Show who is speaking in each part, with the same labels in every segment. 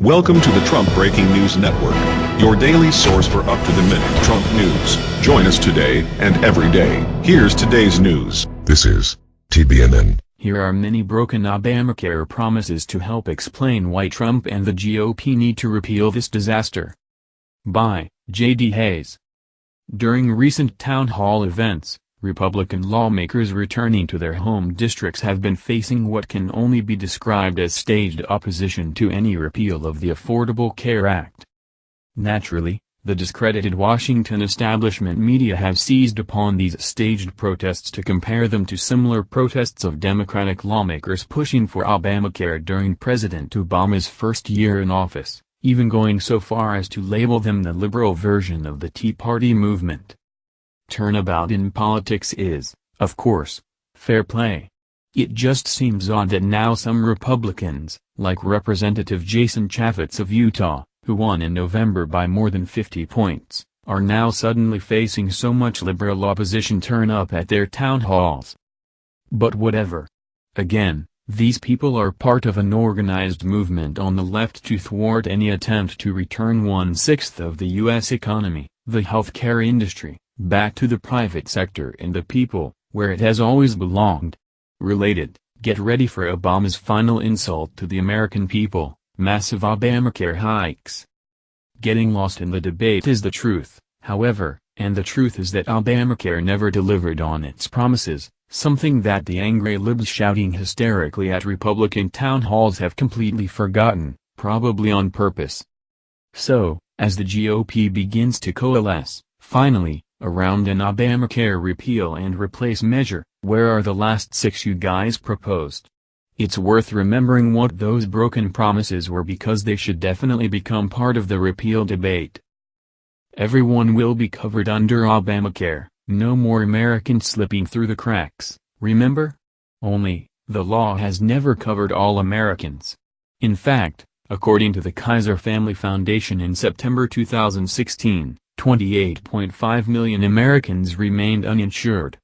Speaker 1: Welcome to the Trump Breaking News Network, your daily source for up-to-the-minute Trump news. Join us today and every day. Here's today's news.
Speaker 2: This is TBNN.
Speaker 3: Here are many broken Obamacare promises to help explain why Trump and the GOP need to repeal this disaster. By J.D. Hayes. During recent town hall events, Republican lawmakers returning to their home districts have been facing what can only be described as staged opposition to any repeal of the Affordable Care Act. Naturally, the discredited Washington establishment media have seized upon these staged protests to compare them to similar protests of Democratic lawmakers pushing for Obamacare during President Obama's first year in office, even going so far as to label them the liberal version of the Tea Party movement. Turnabout in politics is, of course, fair play. It just seems odd that now some Republicans, like Representative Jason Chaffetz of Utah, who won in November by more than 50 points, are now suddenly facing so much liberal opposition turn up at their town halls. But whatever. Again, these people are part of an organized movement on the left to thwart any attempt to return one-sixth of the U.S. economy, the healthcare industry, back to the private sector and the people, where it has always belonged. Related, get ready for Obama's final insult to the American people, massive Obamacare hikes. Getting lost in the debate is the truth, however, and the truth is that Obamacare never delivered on its promises, something that the angry libs shouting hysterically at Republican town halls have completely forgotten, probably on purpose. So, as the GOP begins to coalesce, finally, around an Obamacare repeal and replace measure, where are the last six you guys proposed? It's worth remembering what those broken promises were because they should definitely become part of the repeal debate. Everyone will be covered under Obamacare, no more Americans slipping through the cracks, remember? Only, the law has never covered all Americans. In fact, according to the Kaiser Family Foundation in September 2016, 28.5 million Americans remained uninsured.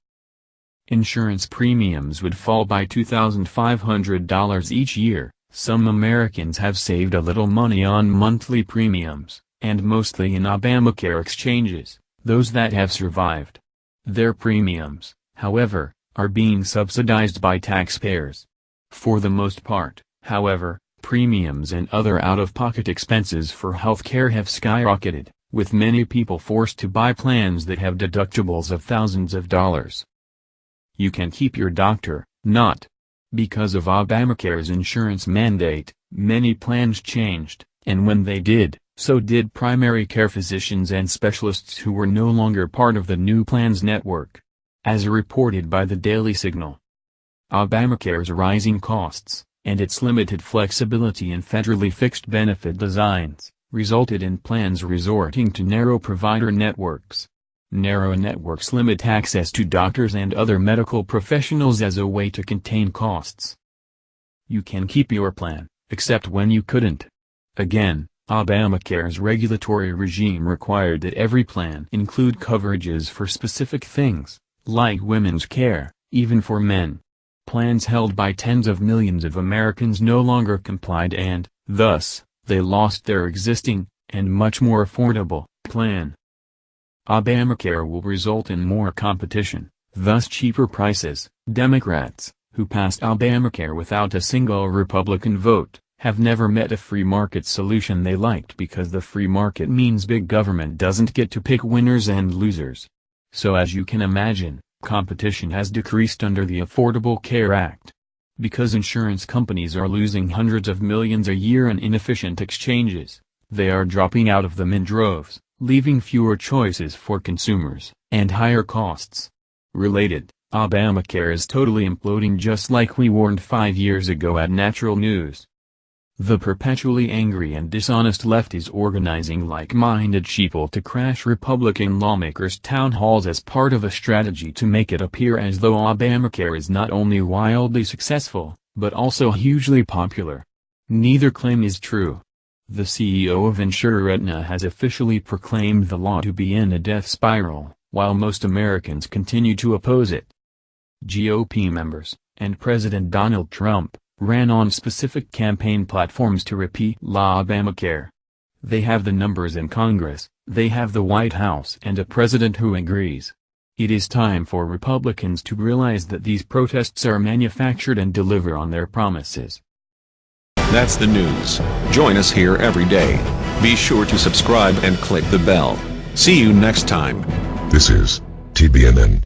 Speaker 3: Insurance premiums would fall by $2,500 each year. Some Americans have saved a little money on monthly premiums, and mostly in Obamacare exchanges, those that have survived. Their premiums, however, are being subsidized by taxpayers. For the most part, however, premiums and other out-of-pocket expenses for healthcare have skyrocketed with many people forced to buy plans that have deductibles of thousands of dollars. You can keep your doctor, not. Because of Obamacare's insurance mandate, many plans changed, and when they did, so did primary care physicians and specialists who were no longer part of the new plans network. As reported by the Daily Signal. Obamacare's rising costs, and its limited flexibility in federally fixed benefit designs, resulted in plans resorting to narrow provider networks. Narrow networks limit access to doctors and other medical professionals as a way to contain costs. You can keep your plan, except when you couldn't. Again, Obamacare's regulatory regime required that every plan include coverages for specific things, like women's care, even for men. Plans held by tens of millions of Americans no longer complied and, thus, they lost their existing, and much more affordable, plan. Obamacare will result in more competition, thus cheaper prices. Democrats, who passed Obamacare without a single Republican vote, have never met a free market solution they liked because the free market means big government doesn't get to pick winners and losers. So as you can imagine, competition has decreased under the Affordable Care Act. Because insurance companies are losing hundreds of millions a year in inefficient exchanges, they are dropping out of them in droves, leaving fewer choices for consumers, and higher costs. Related, Obamacare is totally imploding just like we warned five years ago at Natural News. The perpetually angry and dishonest left is organizing like-minded sheeple to crash Republican lawmakers' town halls as part of a strategy to make it appear as though Obamacare is not only wildly successful, but also hugely popular. Neither claim is true. The CEO of insurer Aetna has officially proclaimed the law to be in a death spiral, while most Americans continue to oppose it. GOP members, and President Donald Trump, ran on specific campaign platforms to repeat La Obamacare. They have the numbers in Congress, they have the White House and a president who agrees. It is time for Republicans to realize that these protests are manufactured and deliver on their promises.
Speaker 1: That's the news. Join us here every day. Be sure to subscribe and click the bell. See you next time.
Speaker 2: This is TBNN.